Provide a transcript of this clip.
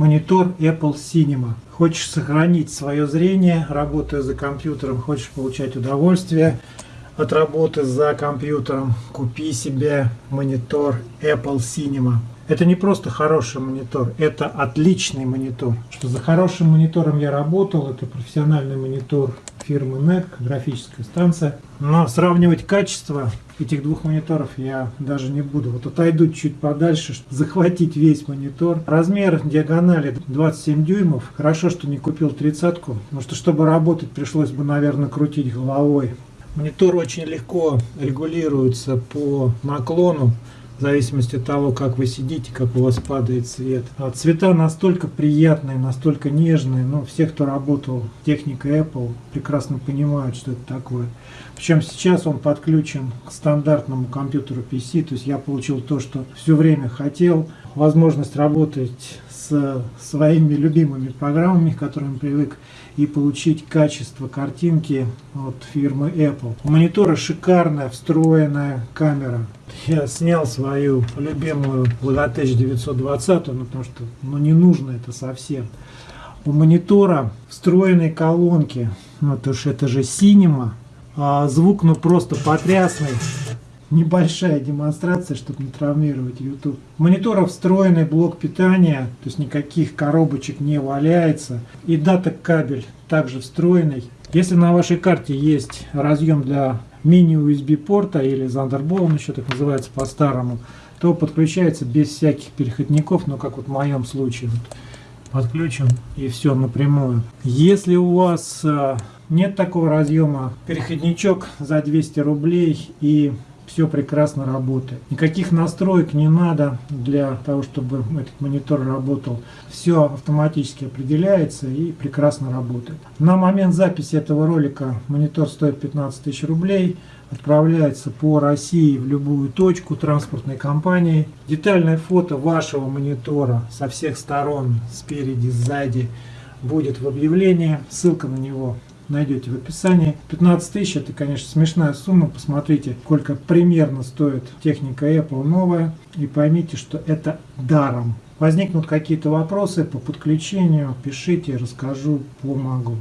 монитор Apple Cinema. Хочешь сохранить свое зрение, работая за компьютером, хочешь получать удовольствие от работы за компьютером, купи себе монитор Apple Cinema. Это не просто хороший монитор, это отличный монитор. Что за хорошим монитором я работал, это профессиональный монитор фирмы NEC, графическая станция. Но сравнивать качество этих двух мониторов я даже не буду. Вот отойду чуть подальше, чтобы захватить весь монитор. Размер диагонали 27 дюймов. Хорошо, что не купил тридцатку, потому что, чтобы работать, пришлось бы, наверное, крутить головой. Монитор очень легко регулируется по наклону в зависимости от того, как вы сидите, как у вас падает свет. А цвета настолько приятные, настолько нежные, но все, кто работал в технике Apple, прекрасно понимают, что это такое. Причем сейчас он подключен к стандартному компьютеру PC, то есть я получил то, что все время хотел, возможность работать с своими любимыми программами, к которым привык, и получить качество картинки от фирмы Apple. У монитора шикарная встроенная камера. Я снял свою любимую Logitech 920, ну, потому что ну, не нужно это совсем. У монитора встроенные колонки, ну, то есть это же Cinema, а звук ну просто потрясный небольшая демонстрация, чтобы не травмировать YouTube. Монитора встроенный блок питания, то есть никаких коробочек не валяется. И дата кабель также встроенный. Если на вашей карте есть разъем для мини-USB порта или Thunderbolt, он еще так называется по-старому, то подключается без всяких переходников, но как вот в моем случае. Вот подключен и все напрямую. Если у вас э, нет такого разъема, переходничок за 200 рублей и все прекрасно работает. Никаких настроек не надо для того, чтобы этот монитор работал. Все автоматически определяется и прекрасно работает. На момент записи этого ролика монитор стоит 15 тысяч рублей. Отправляется по России в любую точку транспортной компании. Детальное фото вашего монитора со всех сторон, спереди, сзади, будет в объявлении. Ссылка на него найдете в описании. 15 тысяч это, конечно, смешная сумма. Посмотрите, сколько примерно стоит техника Apple новая. И поймите, что это даром. Возникнут какие-то вопросы по подключению, пишите, расскажу, помогу.